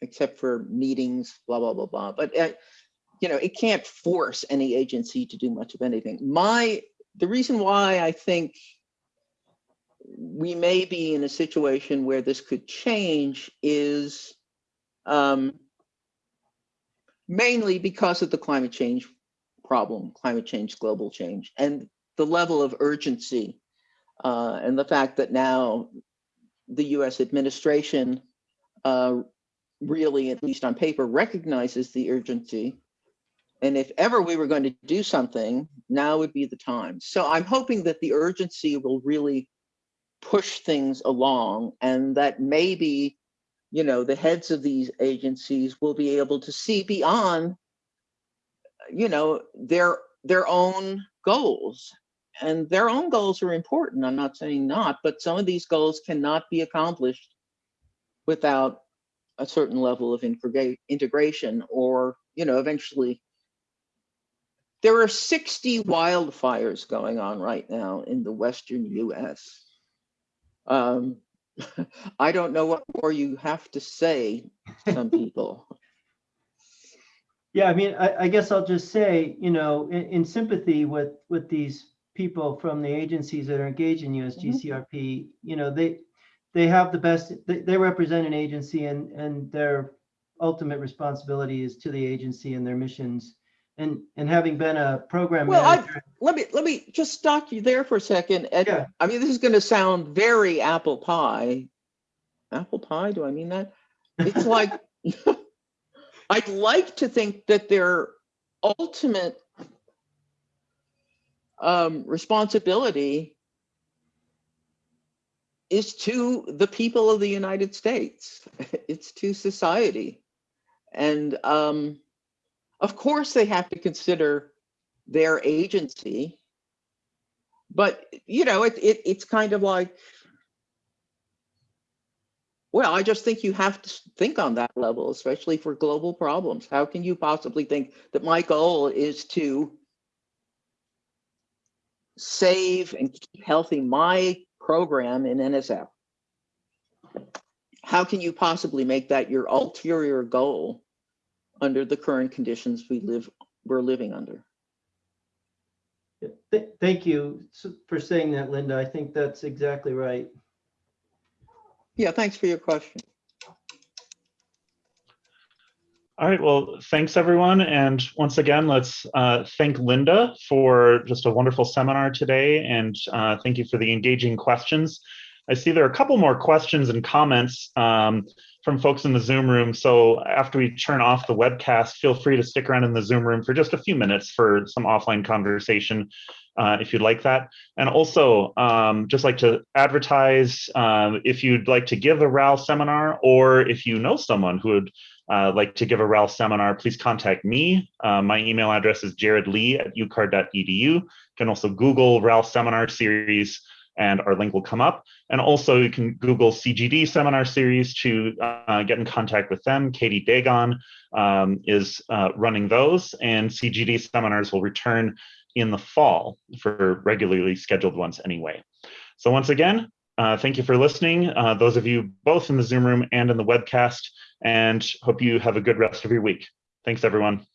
except for meetings, blah, blah, blah, blah. But, uh, you know, it can't force any agency to do much of anything. My, the reason why I think we may be in a situation where this could change is um, mainly because of the climate change problem, climate change, global change, and the level of urgency uh, and the fact that now the US administration uh, really, at least on paper, recognizes the urgency. And if ever we were going to do something, now would be the time. So I'm hoping that the urgency will really push things along and that maybe, you know, the heads of these agencies will be able to see beyond, you know, their their own goals. And their own goals are important. I'm not saying not, but some of these goals cannot be accomplished without a certain level of integra- integration or, you know, eventually. There are 60 wildfires going on right now in the Western US. Um, I don't know what more you have to say, some people. Yeah, I mean, I, I guess I'll just say, you know, in, in sympathy with, with these people from the agencies that are engaged in USGCRP, mm-hmm. you know, they, they have the best, they, they represent an agency and, and their ultimate responsibility is to the agency and their missions. And, and having been a program Well, I- Let me, let me just stop you there for a second. And Yeah. I mean, this is gonna sound very apple pie. Apple pie, do I mean that? It's like, I'd like to think that their ultimate um, responsibility is to the people of the United States. It's to society. And um, of course, they have to consider their agency. But, you know, it, it, it's kind of like, well, I just think you have to think on that level, especially for global problems. How can you possibly think that my goal is to save and keep healthy my program in NSF? How can you possibly make that your ulterior goal under the current conditions we live, we're living under? th- thank you for saying that, Linda. I think that's exactly right. Yeah, thanks for your question. All right, well, thanks everyone. And once again, let's uh, thank Linda for just a wonderful seminar today. And uh, thank you for the engaging questions. I see there are a couple more questions and comments um, from folks in the Zoom room. So after we turn off the webcast, feel free to stick around in the Zoom room for just a few minutes for some offline conversation uh, if you'd like that. And also, um, just like to advertise um, if you'd like to give a RAL seminar or if you know someone who would uh, like to give a RAL seminar, please contact me. Uh, my email address is jaredlee at ucar.edu. You can also Google RAL seminar series and our link will come up. And also you can Google CGD seminar series to uh, get in contact with them. Katie Dagon um, is uh, running those and CGD seminars will return in the fall for regularly scheduled ones anyway. So once again, uh, thank you for listening. Uh, those of you both in the Zoom room and in the webcast and hope you have a good rest of your week. Thanks, everyone.